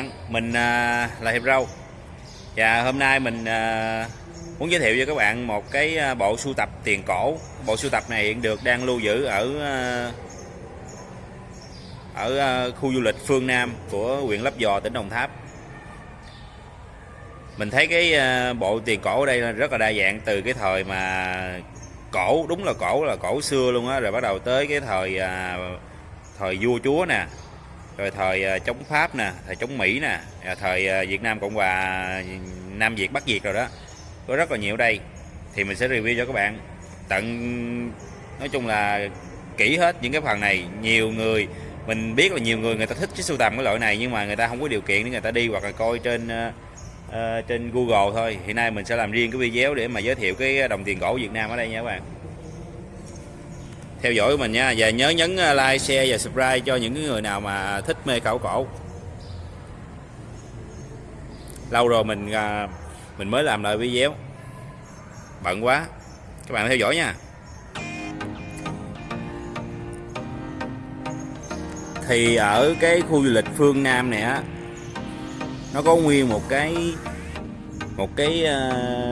Bạn, mình à, là Hiệp Râu. Và hôm nay mình à, muốn giới thiệu cho các bạn một cái à, bộ sưu tập tiền cổ. Bộ sưu tập này hiện được đang lưu giữ ở ở khu du lịch Phương Nam của huyện Lấp Vò, tỉnh Đồng Tháp. Mình thấy cái bộ tiền cổ ở đây rất là đa dạng từ cái thời mà cổ, đúng là cổ là cổ xưa luôn á Rồi bắt đầu tới cái thời thời vua chúa nè rồi thời ờ, chống Pháp nè, thời chống Mỹ nè, à, thời ờ, Việt Nam Cộng Hòa Nam Việt Bắc Việt rồi đó. Có rất là nhiều ở đây. Thì mình sẽ review cho các bạn tận nói chung là kỹ hết những cái phần này. Nhiều người mình biết là nhiều người người ta thích cái sưu tầm cái loại này nhưng mà người ta không có điều kiện để người ta đi hoặc là coi trên uh, trên Google thôi. Hiện nay mình sẽ làm riêng cái video để mà giới thiệu cái đồng tiền gỗ Việt Nam ở đây nha các bạn theo dõi của mình nha. Và nhớ nhấn à, like, share và subscribe cho những người nào mà thích mê khảo cổ. Lâu rồi mình à, mình mới làm lại video. Bận quá. Các bạn theo dõi nha. Thì ở cái khu du lịch phương Nam này á, nó có nguyên một cái một cái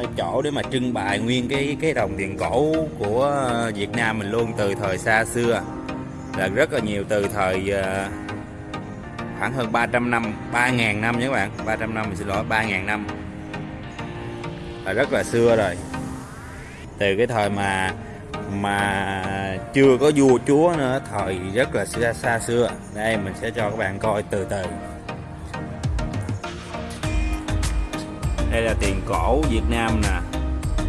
uh, chỗ để mà trưng bày nguyên cái cái đồng tiền cổ của Việt Nam mình luôn từ thời xa xưa. Là rất là nhiều từ thời uh, khoảng hơn 300 năm 3.000 năm nhé các bạn. 300 năm mình xin lỗi 3.000 năm. Là rất là xưa rồi. Từ cái thời mà mà chưa có vua chúa nữa thời rất là xa, xa xưa. Đây mình sẽ cho các bạn coi từ từ. Đây là tiền cổ Việt Nam nè.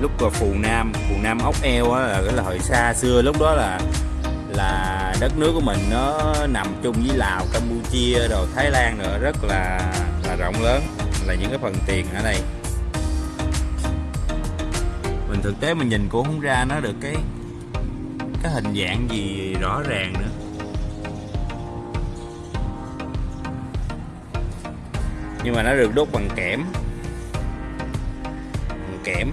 Lúc là phù Nam phù Nam ốc eo á, là cái là thời xa xưa, lúc đó là là đất nước của mình nó nằm chung với Lào, Campuchia rồi Thái Lan nữa rất là là rộng lớn. Là những cái phần tiền ở đây. Mình thực tế mình nhìn cũng không ra nó được cái cái hình dạng gì rõ ràng nữa. Nhưng mà nó được đúc bằng kẽm kẽm.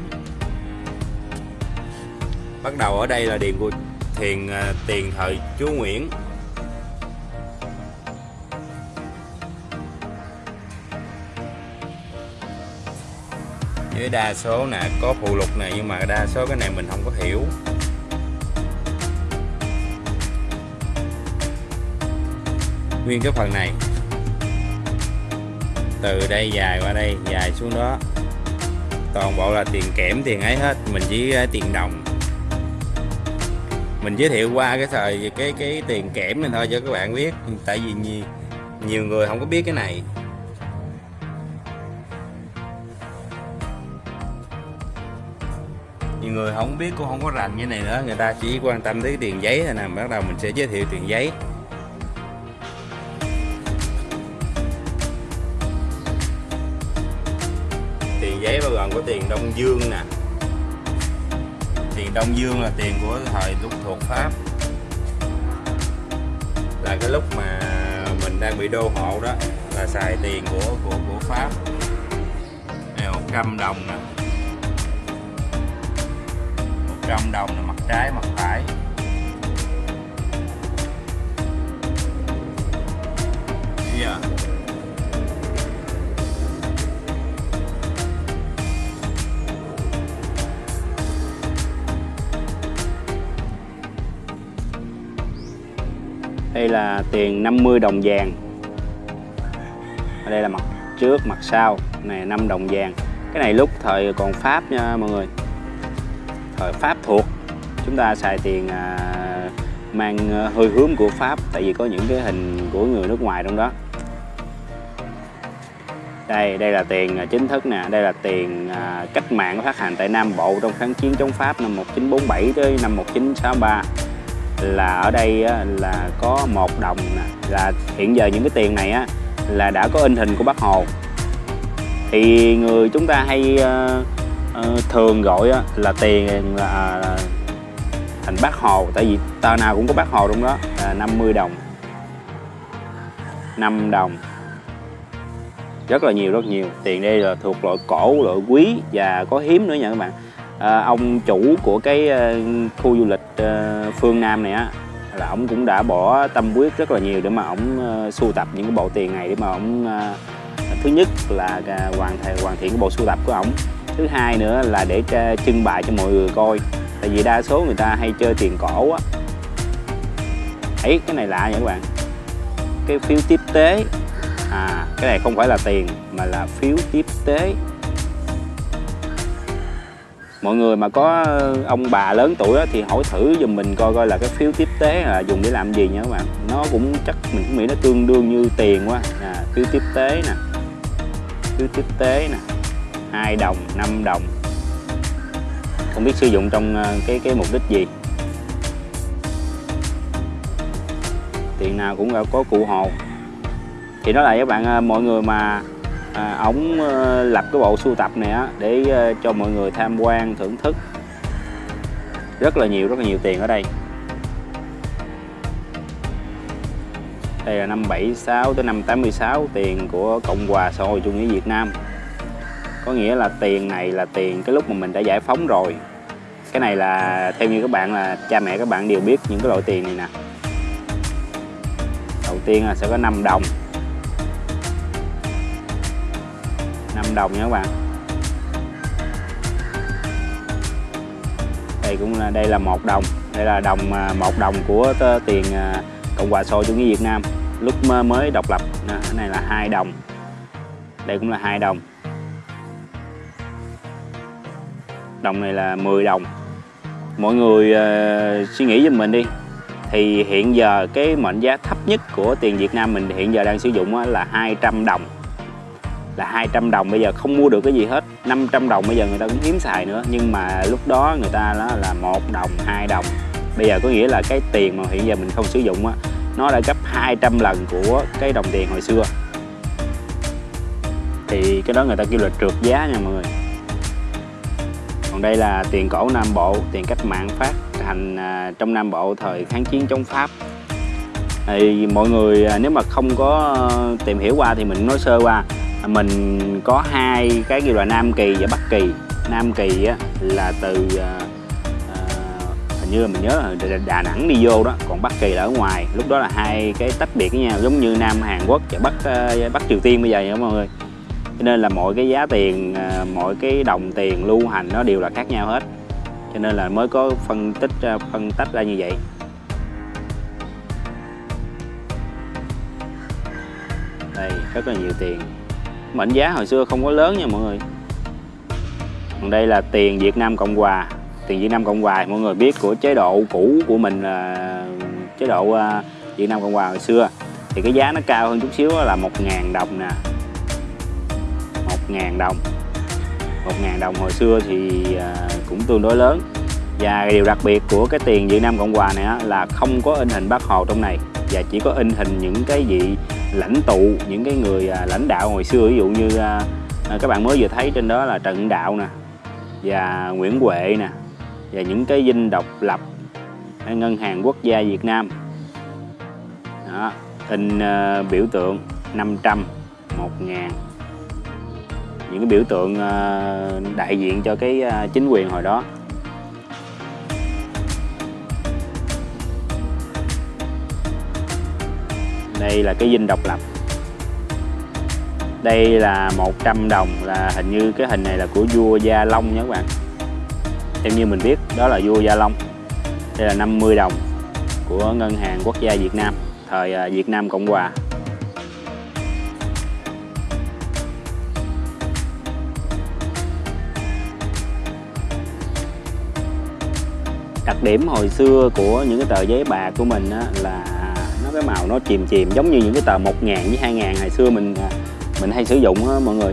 Bắt đầu ở đây là điện của thiền à, tiền thời chúa Nguyễn. Với đa số nè, có phụ lục này nhưng mà đa số cái này mình không có hiểu. Nguyên cái phần này. Từ đây dài qua đây, dài xuống đó toàn bộ là tiền kẽm tiền ấy hết. Mình chỉ à, tiền đồng. Mình giới thiệu qua cái thời cái cái tiền kẽm này thôi cho các bạn biết. Tại vì nhiều, nhiều người không có biết cái này. Nhiều người không biết cũng không có rành như này nữa. Người ta chỉ quan tâm tới tiền giấy thôi nè. Bắt đầu mình sẽ giới thiệu tiền giấy. Có tiền Đông Dương nè. Tiền Đông Dương là tiền của thời lúc thuộc Pháp. Là cái lúc mà mình đang bị đô hộ đó, là xài tiền của của của Pháp. Này 100 đồng nè. 100 đồng là mặt trái, mặt phải. Bây giờ đây là tiền 50 đồng vàng. Ở đây là mặt trước mặt sau. Này 5 đồng vàng. Cái này lúc thời còn Pháp nha mọi người. Thời Pháp thuộc. Chúng ta xài tiền à, mang à, hơi hướng của Pháp tại vì có những cái hình của người nước ngoài trong đó. Đây đây là tiền à, chính thức nè. Đây là tiền à, cách mạng phát hành tại Nam Bộ trong kháng chiến chống Pháp năm 1947 tới năm 1963 là ở đây á, là có một đồng nè là hiện giờ những cái tiền này á là đã có in hình của bác hồ. Thì người chúng ta hay uh, uh, thường gọi á, là tiền là à, thành bác hồ. Tại vì tờ nào cũng có bác hồ trong đó là 50 đồng. 5 đồng. Rất là nhiều rất nhiều. Tiền đây là thuộc loại cổ loại quý và có hiếm nữa nha các bạn à, ông chủ của cái ờ, khu du lịch ờ, phương Nam này á là ông cũng đã bỏ tâm huyết rất là nhiều để mà ông sưu tập những cái bộ tiền này để mà ông thứ nhất là hoàn thiện hoàn thiện cái bộ sưu tập của ông. Thứ hai nữa là để trưng bày cho mọi người coi. Tại vì đa số người ta hay chơi tiền cổ á. Ấy cái này lạ nha các bạn. Cái phiếu tiếp tế. À cái này không phải là tiền mà là phiếu tiếp tế mọi người mà có ờ, ông bà lớn tuổi thì hỏi thử giùm mình coi coi là cái phiếu tiếp tế là dùng để làm gì nha các bạn. Nó cũng chắc mình cũng nghĩ nó tương đương như tiền quá. À, phiếu tiếp tế nè. Phiếu tiếp tế nè. Hai đồng 5 đồng. Không biết sử dụng trong ờ, cái cái mục đích gì. Tiền nào cũng có cụ hồ. Thì đó là các bạn ờ, mọi người mà à, ổng ờ, lập cái bộ sưu tập này á để ờ, cho mọi người tham quan thưởng thức. Rất là nhiều rất là nhiều tiền ở đây. Đây là năm 76 tới năm 86 tiền của Cộng hòa xã hội chủ nghĩa Việt Nam. Có nghĩa là tiền này là tiền cái lúc mà mình đã giải phóng rồi. Cái này là theo như các bạn là cha mẹ các bạn đều biết những cái loại tiền này nè. Đầu tiên là sẽ có 5 đồng. 5 đồng nha các bạn. Đây cũng là đây là một đồng. Đây là đồng à, một đồng của tiền à, cộng hòa xã chủ nghĩa việt nam. Lúc mới độc lập. Cái này là hai đồng. Đây cũng là hai đồng. Đồng này là 10 đồng. Mọi người uh, suy nghĩ giùm mình đi. Thì hiện giờ cái mệnh giá thấp nhất của tiền Việt Nam mình hiện giờ đang sử dụng là 200 đồng là 200 đồng. Bây giờ không mua được cái gì hết. 500 đồng bây giờ người ta cũng hiếm xài nữa. Nhưng mà lúc đó người ta đó là một đồng, hai đồng. Bây giờ có nghĩa là cái tiền mà hiện giờ mình không sử dụng á, nó đã gấp 200 lần của cái đồng tiền hồi xưa. Thì cái đó người ta kêu là trượt giá nha mọi người. Còn đây là tiền cổ Nam Bộ, tiền cách mạng phát hành à, trong Nam Bộ thời kháng chiến chống Pháp. Thì mọi người à, nếu mà không có ờ, tìm hiểu qua thì mình nói sơ qua mình có hai cái gọi là Nam Kỳ và Bắc Kỳ. Nam Kỳ á, là từ à, hình như là mình nhớ là Đà Nẵng đi vô đó còn Bắc Kỳ là ở ngoài. Lúc đó là hai cái tách biệt với nhau giống như Nam Hàn Quốc và Bắc ờ, Bắc Triều Tiên bây giờ nha mọi người. Cho nên là mọi cái giá tiền à, mọi cái đồng tiền lưu hành nó đều là khác nhau hết. Cho nên là mới có phân tích phân tách ra như vậy. Đây rất là nhiều tiền mệnh giá hồi xưa không có lớn nha mọi người. Còn đây là tiền Việt Nam Cộng Hòa. Tiền Việt Nam Cộng Hòa mọi người biết của chế độ cũ của mình là chế độ à, Việt Nam Cộng Hòa hồi xưa. Thì cái giá nó cao hơn chút xíu là một ngàn đồng nè. 1.000 đồng. 1.000 đồng hồi xưa thì à, cũng tương đối lớn. Và điều đặc biệt của cái tiền Việt Nam Cộng Hòa này là không có in hình bác Hồ trong này. Và chỉ có in hình những cái vị lãnh tụ những cái người à, lãnh đạo hồi xưa ví dụ như à, à, các bạn mới vừa thấy trên đó là Trần Đạo nè và Nguyễn Huệ nè và những cái dinh độc lập à, ngân hàng quốc gia Việt Nam. Đó, in à, biểu tượng 500 1 ngàn. Những cái biểu tượng ờ, đại diện cho cái ờ, chính quyền hồi đó. Đây là cái dinh độc lập. Đây là 100 đồng, là hình như cái hình này là của vua Gia Long nha các bạn. Theo như mình biết, đó là vua Gia Long. Đây là 50 đồng của ngân hàng quốc gia Việt Nam, thời à, Việt Nam Cộng Hòa. Đặc điểm hồi xưa của những cái tờ giấy bạc của mình là cái màu nó chìm chìm giống như những cái tờ 1 ngàn với 2 ngàn hồi xưa mình à, mình hay sử dụng á mọi người.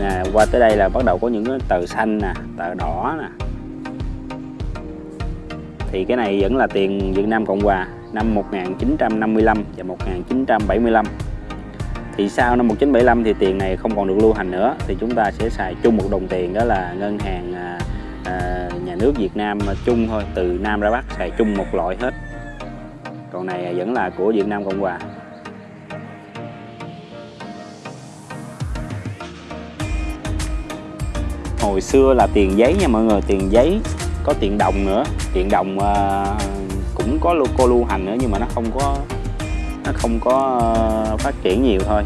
Nè qua tới đây là bắt đầu có những cái tờ xanh nè tờ đỏ nè. Thì cái này vẫn là tiền Việt Nam Cộng Hòa năm 1955 và 1975 thì sau năm 1975 thì tiền này không còn được lưu hành nữa thì chúng ta sẽ xài chung một đồng tiền đó là ngân hàng à, à nhà nước Việt Nam chung thôi từ Nam ra Bắc xài chung một loại hết còn này vẫn là của Việt Nam Cộng Hòa. Hồi xưa là tiền giấy nha mọi người tiền giấy có tiền đồng nữa. Tiền đồng uh, cũng có lu cô lưu hành nữa nhưng mà nó không có nó không có uh, phát triển nhiều thôi.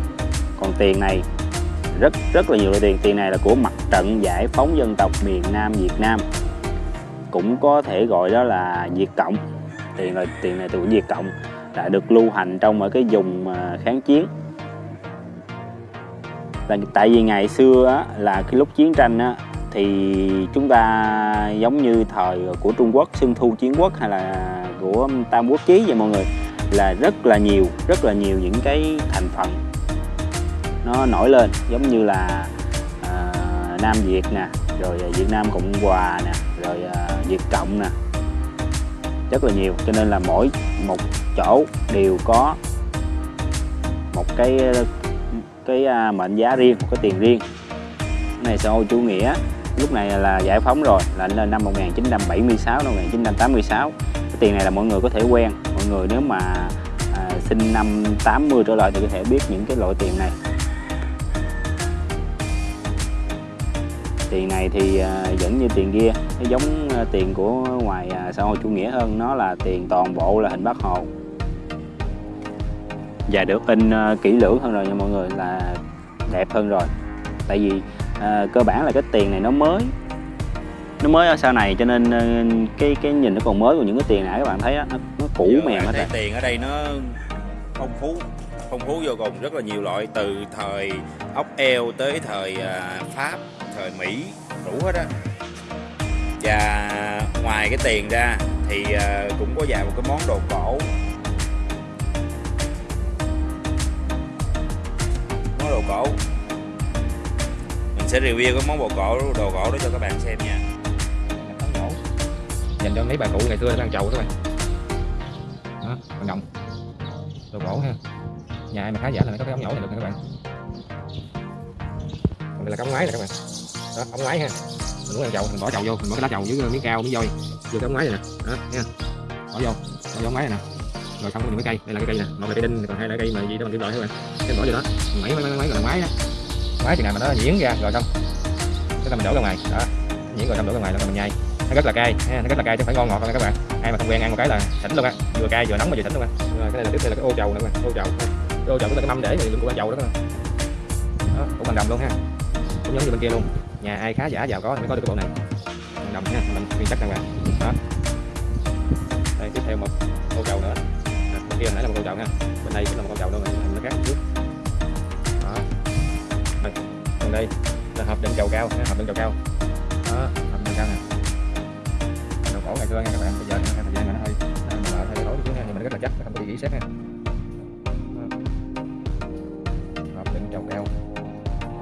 Còn tiền này rất rất là nhiều loại tiền. Tiền này là của mặt trận giải phóng dân tộc miền Nam Việt Nam. Cũng có thể gọi đó là Việt Cộng tiền là tiền này từ của Việt Cộng đã được lưu hành trong ở cái vùng à, kháng chiến. Là tại vì ngày xưa á, là cái lúc chiến tranh á, thì chúng ta giống như thời của Trung Quốc Xuân Thu Chiến Quốc hay là của Tam Quốc Chí vậy mọi người là rất là nhiều rất là nhiều những cái thành phần nó nổi lên. Giống như là à, Nam Việt nè rồi à, Việt Nam Cộng Hòa nè rồi à, Việt Cộng nè rất là nhiều. Cho nên là mỗi một chỗ đều có một cái cái à, mệnh giá riêng một cái tiền riêng. Cái này xã hội chủ nghĩa lúc này là giải phóng rồi là lên năm 1976 năm 1986 cái tiền này là mọi người có thể quen. Mọi người nếu mà à, sinh năm 80 trở lại thì có thể biết những cái loại tiền này. Tiền này thì à, vẫn như tiền kia. Nó giống à, tiền của ngoài à, xã hội chủ nghĩa hơn nó là tiền toàn bộ là hình bác hồ. Và được in kỹ lưỡng hơn rồi nha mọi người là đẹp hơn rồi. Tại vì à, cơ bản là cái tiền này nó mới nó mới ở sau này cho nên cái cái nhìn nó còn mới của những cái tiền này các bạn thấy á nó, nó cũ Giờ mềm hết rồi. tiền ở đây nó phong phú phong phú vô cùng rất là nhiều loại từ thời ốc eo tới thời pháp thời mỹ đủ hết á. Và ngoài cái tiền ra thì ờ, cũng có vài một cái món đồ cổ. Món đồ cổ. Mình sẽ review cái món đồ cổ đồ cổ đó cho các bạn xem nha. Dành cho mấy bà cụ ngày xưa đang chầu các bạn đó, bằng đồng. Đồ cổ ha. Nhà ai mà khá giả là nó có cái ống nhổ này được nè các bạn. Còn đây là cái ống ngoái nè các bạn đó ống ngoái ha. Mình muốn ăn chậu, mình bỏ chậu vô, mình bỏ cái lá chậu dưới ờ, miếng cao, miếng voi. Vô cái ống ngoái này nè. Đó nha bỏ vô bỏ vô ống ngoái này nè. Rồi xong mình cái cây, đây là cái cây nè. Một là cây đinh, còn hai là cây mà gì đó, mình kiếm loại thôi bạn cái bỏ vô đó. Mình mấy mấy mấy rồi máy đó. Máy chừng nào mà nó nhuyễn ra, rồi xong. Cái là mình đổ ra ngoài. Đó, nhuyễn rồi xong đổ ra ngoài là mình nhai. Nó rất là cay nó rất là cay, chứ phải ngon ngọt không các bạn. Ai mà không quen, ăn một cái là tỉnh luôn á. Vừa cay vừa nóng mà vừa tỉnh luôn á. Rồi, cái này là tiếp theo là cái ô chầu nữa các bạn ô chầu. Cái ô chầu cũng là cái mâm để thì mình của ăn chầu đó các bạn đó, cũng bằng đầm luôn ha. Cũng giống như bên kia luôn nhà ai khá giả giàu có thì mới có được cái bộ này. Bằng đồng nha mình nguyên chắc đàng bạn đó. Đây tiếp theo một ô chậu nữa. À, bên kia hồi nãy là một ô chậu nha bên đây cũng là một ô chầu luôn nó khác một chút đó. Đây bên đây là hộp đựng chầu cao ha, hộp đựng chầu cao. Đó hộp đựng cao nè. Đồ cổ ngày xưa nha các bạn bây giờ thời gian mà nó hơi nó mờ hơi tối chút nha nhưng mà rất là chắc không có bị gỉ sét nha.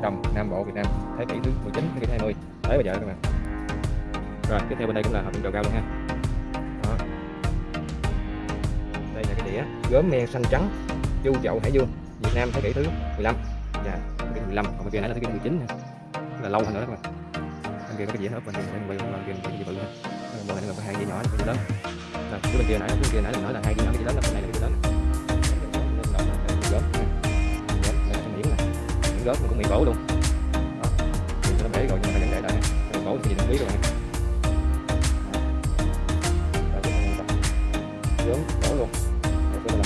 Đồng Nam Bộ, Việt Nam thế kỷ thứ 19 thế kỷ 20 tới bây giờ các bạn. Rồi, tiếp theo bên đây cũng là hộp đựng chầu cao luôn ha. Đó. đây là cái đĩa gốm men xanh trắng, chu chậu Hải Dương Việt Nam, thế kỷ thứ 15 dạ thế kỷ 15 còn bên kia nãy là thế kỷ 19 ha là lâu hơn nữa các bạn. Bên kia có cái dĩa nữa bên kia bên kia bên kia cái gì bự ha. Bên này là có hai dĩa nhỏ, cái dĩa lớn. Rồi bên kia nãy bên kia nãy mình nói là hai dĩa nhỏ cái dĩa lớn là bên này là miếng mình cũng bị gỗ luôn. Đó mình nó bể rồi nhưng mà để lại cái gỗ thì gì đừng biết luôn. bạn Đó, luôn. Rồi sẽ là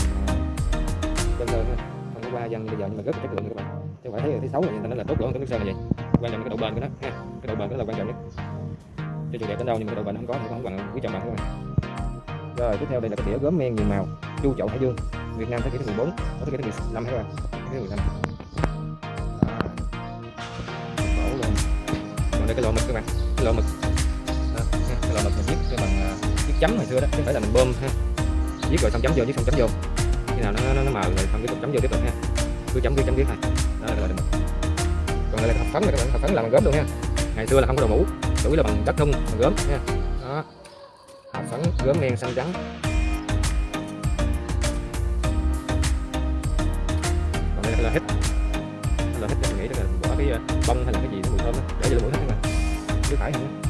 chân đơn không có qua dân bây giờ nhưng mà rất là chất lượng các bạn. Chứ phải thấy thấy xấu là người ta nói là tốt gỗ cái nước sơn là vậy quan trọng là cái độ bền của nó ha. Cái độ bền đó là quan trọng nhất. Cho dù đẹp đến đâu nhưng mà cái độ bền không có thì không bằng quý chồng bạn các bạn. Rồi tiếp theo đây là cái đĩa gốm men nhiều màu. Chu chậu hải dương việt nam thế kỷ thứ 14 có thế kỷ thứ 15 các bạn. Thế kỷ thứ 15 mình đây cái lọ mực các bạn. Cái lọ mực. Đó, cái lọ mực mình viết cái bằng à, viết chấm hồi xưa đó chứ phải là mình bơm ha. Viết rồi xong chấm vô viết xong chấm vô. Khi nào nó nó, nó mờ rồi xong tiếp tục chấm vô tiếp tục ha. Cứ chấm cứ chấm viết này đó là cái lọ mực. Còn đây là cái hộp phấn này các bạn hộp phấn làm bằng gốm luôn ha. Ngày xưa là không có đồ mũ chủ yếu là bằng đất nung bằng gốm nha đó. Hộp phấn gốm đen xanh trắng. Còn đây là hết, là hết mình nghĩ là cái ờ, bông hay là cái gì nó mùi thơm đó. Để cho mũi hết các bạn chứ phải không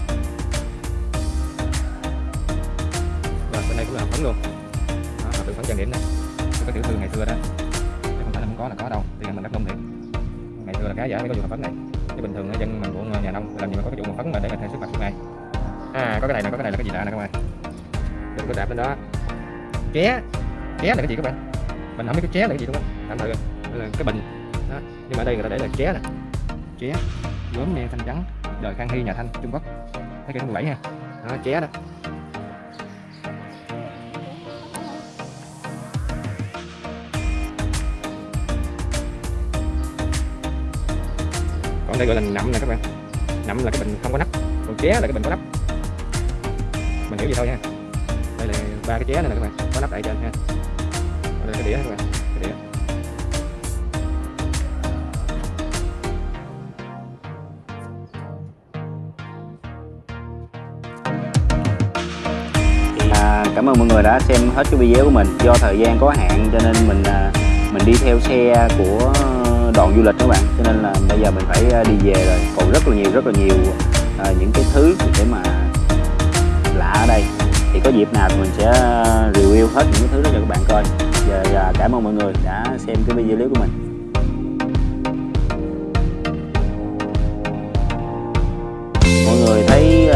và bên đây cũng là phấn luôn. Đó, hộp phấn trang điểm này cái tiểu thương ngày xưa đó. Chứ không phải là không có là có đâu. Tiền mình đất nung thiệt. Ngày xưa là cá giả mới có dùng phấn này. Chứ bình thường dân mình của nhà nông làm gì mà có cái dụng phấn mà để mà thay sức mặt suốt ngày à có cái này nè có cái này là cái gì lạ nè các bạn. Đừng có đạp lên đó. Ké. Ké là cái gì các bạn? Mình không biết cái ché là cái gì đúng không? Tạm thử là cái bình. Đó. nhưng mà ở đây người ta để là ché nè ché gốm me thanh trắng. Đời khang hy nhà thanh trung quốc. Thấy cái 17 ha. Đó, ché đó. Còn đây gọi là nậm nè các bạn. Nậm là cái bình không có nắp còn ché là cái bình có nắp. Mình hiểu gì thôi nha đây là ba cái ché này nè các bạn. Có nắp tại trên ha. Đây là cái đĩa các bạn. Cảm ơn mọi người đã xem hết cái video của mình. Do thời gian có hạn cho nên mình à, mình đi theo xe của đoàn du lịch các bạn. Cho nên là bây giờ mình phải à, đi về rồi. Còn rất là nhiều rất là nhiều à, những cái thứ để mà lạ ở đây. Thì có dịp nào thì mình sẽ review hết những cái thứ đó cho các bạn coi. Giờ à, cảm ơn mọi người đã xem cái video clip của mình. Mọi người thấy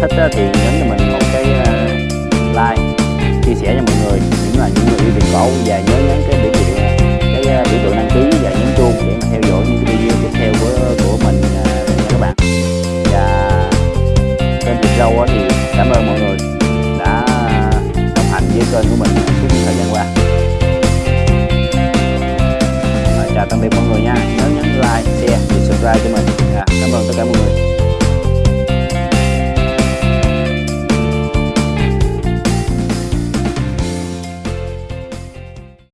thích thì nhấn cho mình like, chia sẻ cho mọi người. Những là những người yêu tiền cổ và nhớ